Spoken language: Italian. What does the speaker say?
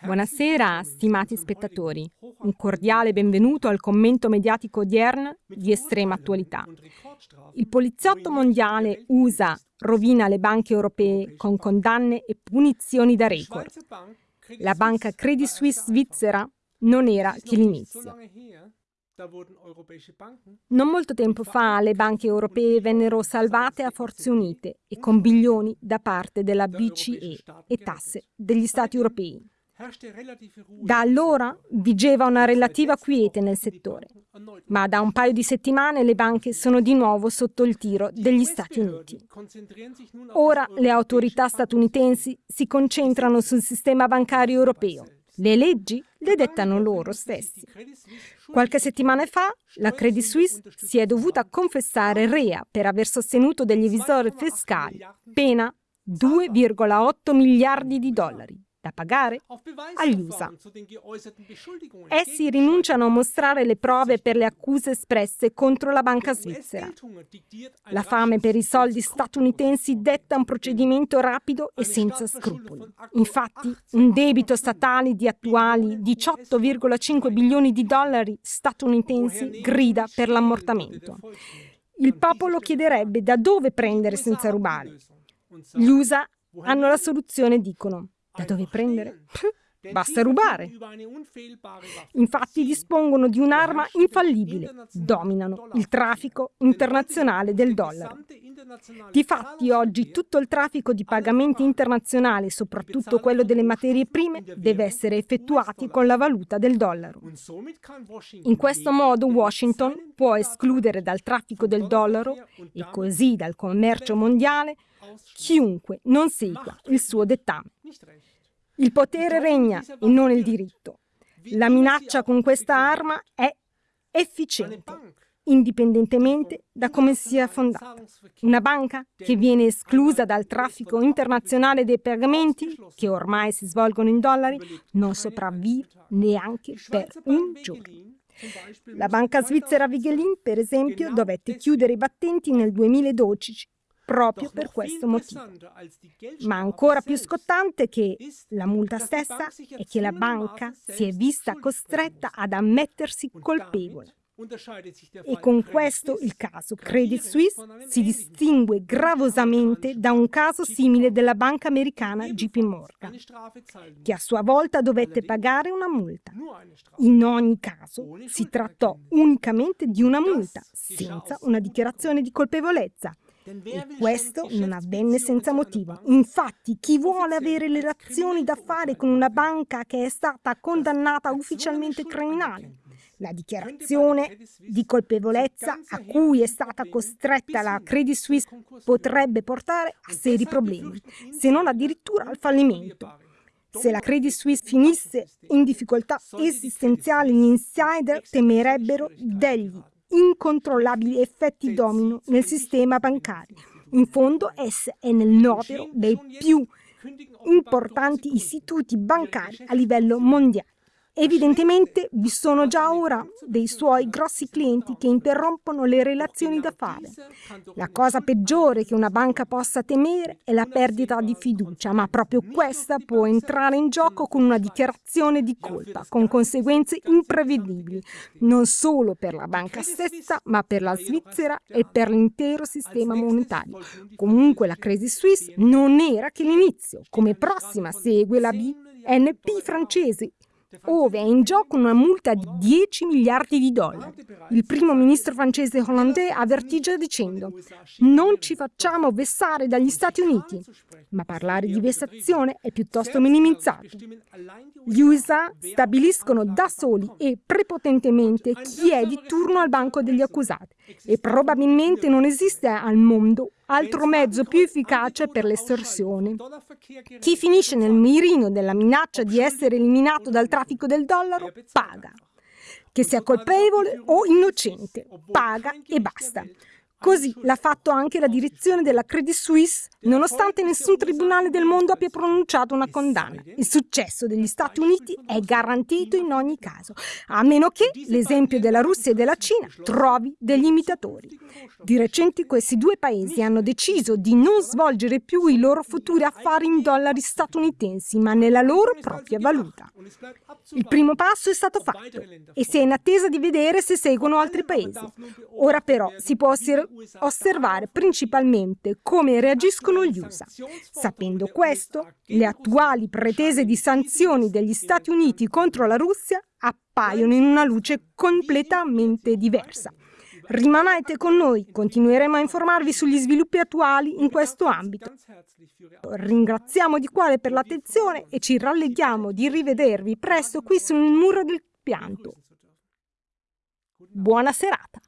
Buonasera, stimati spettatori. Un cordiale benvenuto al commento mediatico odierno di estrema attualità. Il poliziotto mondiale USA rovina le banche europee con condanne e punizioni da record. La banca Credit Suisse svizzera non era che l'inizio. Non molto tempo fa le banche europee vennero salvate a forze unite e con bilioni da parte della BCE e tasse degli Stati europei. Da allora vigeva una relativa quiete nel settore, ma da un paio di settimane le banche sono di nuovo sotto il tiro degli Stati Uniti. Ora le autorità statunitensi si concentrano sul sistema bancario europeo le leggi le dettano loro stessi. Qualche settimana fa la Credit Suisse si è dovuta confessare rea per aver sostenuto degli evisori fiscali, pena 2,8 miliardi di dollari da pagare agli USA. Essi rinunciano a mostrare le prove per le accuse espresse contro la banca svizzera. La fame per i soldi statunitensi detta un procedimento rapido e senza scrupoli. Infatti, un debito statale di attuali 18,5 bilioni di dollari statunitensi grida per l'ammortamento. Il popolo chiederebbe da dove prendere senza rubare. Gli USA hanno la soluzione, dicono. Da dove prendere? Basta rubare. Infatti dispongono di un'arma infallibile, dominano il traffico internazionale del dollaro. Difatti oggi tutto il traffico di pagamenti internazionali, soprattutto quello delle materie prime, deve essere effettuato con la valuta del dollaro. In questo modo Washington può escludere dal traffico del dollaro e così dal commercio mondiale chiunque non segua il suo dettame. Il potere regna e non il diritto. La minaccia con questa arma è efficiente, indipendentemente da come sia fondata. Una banca che viene esclusa dal traffico internazionale dei pagamenti, che ormai si svolgono in dollari, non sopravvive neanche per un giorno. La banca svizzera Vigelin, per esempio, dovette chiudere i battenti nel 2012 proprio per questo motivo. Ma ancora più scottante che la multa stessa è che la banca si è vista costretta ad ammettersi colpevole. E con questo il caso Credit Suisse si distingue gravosamente da un caso simile della banca americana JP Morgan, che a sua volta dovette pagare una multa. In ogni caso si trattò unicamente di una multa, senza una dichiarazione di colpevolezza, e questo non avvenne senza motivo. Infatti, chi vuole avere le relazioni da fare con una banca che è stata condannata ufficialmente criminale? La dichiarazione di colpevolezza a cui è stata costretta la Credit Suisse potrebbe portare a seri problemi, se non addirittura al fallimento. Se la Credit Suisse finisse in difficoltà esistenziali, gli insider temerebbero degli incontrollabili effetti domino nel sistema bancario. In fondo essa è nel novero dei più importanti istituti bancari a livello mondiale. Evidentemente vi sono già ora dei suoi grossi clienti che interrompono le relazioni d'affari. La cosa peggiore che una banca possa temere è la perdita di fiducia, ma proprio questa può entrare in gioco con una dichiarazione di colpa, con conseguenze imprevedibili, non solo per la banca stessa, ma per la Svizzera e per l'intero sistema monetario. Comunque la Credit Suisse non era che l'inizio, come prossima segue la BNP francese ove è in gioco una multa di 10 miliardi di dollari. Il primo ministro francese Hollande avvertì già dicendo non ci facciamo vessare dagli Stati Uniti, ma parlare di vessazione è piuttosto minimizzato. Gli USA stabiliscono da soli e prepotentemente chi è di turno al banco degli accusati e probabilmente non esiste al mondo altro mezzo più efficace per l'estorsione. Chi finisce nel mirino della minaccia di essere eliminato dal traffico del dollaro paga. Che sia colpevole o innocente, paga e basta. Così l'ha fatto anche la direzione della Credit Suisse, nonostante nessun tribunale del mondo abbia pronunciato una condanna. Il successo degli Stati Uniti è garantito in ogni caso, a meno che l'esempio della Russia e della Cina trovi degli imitatori. Di recente questi due paesi hanno deciso di non svolgere più i loro futuri affari in dollari statunitensi, ma nella loro propria valuta. Il primo passo è stato fatto e si è in attesa di vedere se seguono altri paesi. Ora però si può osservare principalmente come reagiscono gli USA. Sapendo questo, le attuali pretese di sanzioni degli Stati Uniti contro la Russia appaiono in una luce completamente diversa. Rimanete con noi, continueremo a informarvi sugli sviluppi attuali in questo ambito. Ringraziamo di cuore per l'attenzione e ci ralleghiamo di rivedervi presto qui sul muro del pianto. Buona serata.